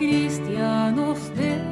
cristianos de